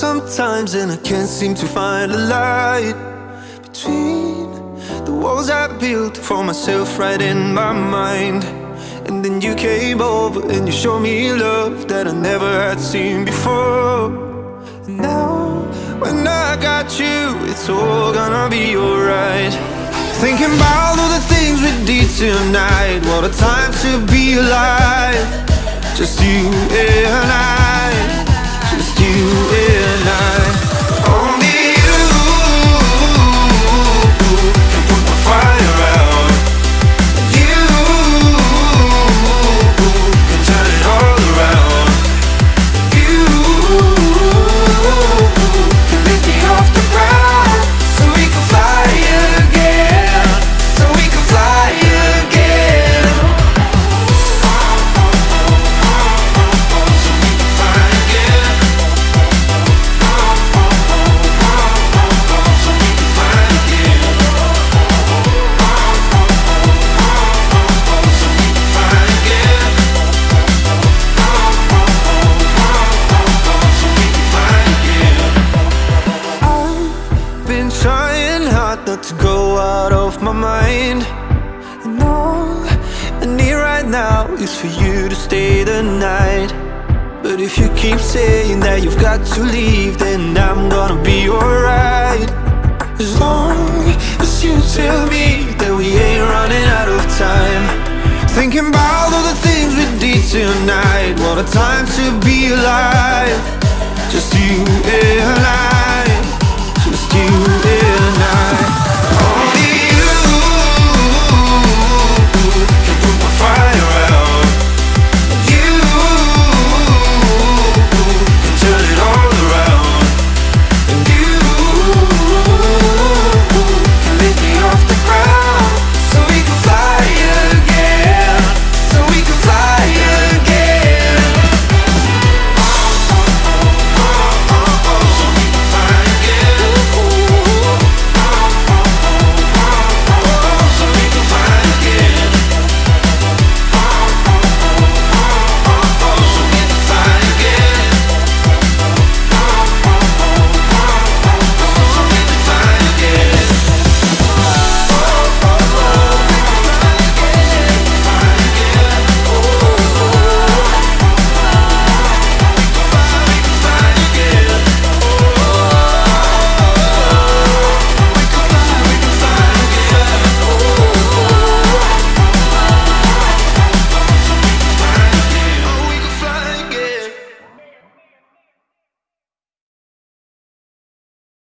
times and I can't seem to find a light Between the walls I built for myself right in my mind. And then you came over and you showed me love that I never had seen before. And now, when I got you, it's all gonna be alright. Thinking about all the things we did tonight What a time to be alive. Just you and my mind. And all I need right now is for you to stay the night. But if you keep saying that you've got to leave Then I'm gonna be alright. As long as you tell me that we ain't running out of time. Thinking about all the things we did tonight. What a time to be alive. Just you and